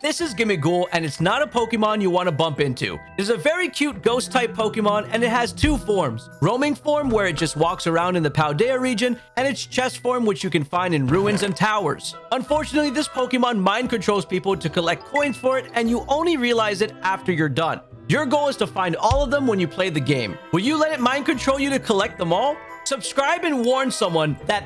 This is Gimmighoul, and it's not a Pokemon you want to bump into. It is a very cute ghost-type Pokemon, and it has two forms. Roaming form, where it just walks around in the Paldea region, and its chest form, which you can find in ruins and towers. Unfortunately, this Pokemon mind controls people to collect coins for it, and you only realize it after you're done. Your goal is to find all of them when you play the game. Will you let it mind control you to collect them all? Subscribe and warn someone that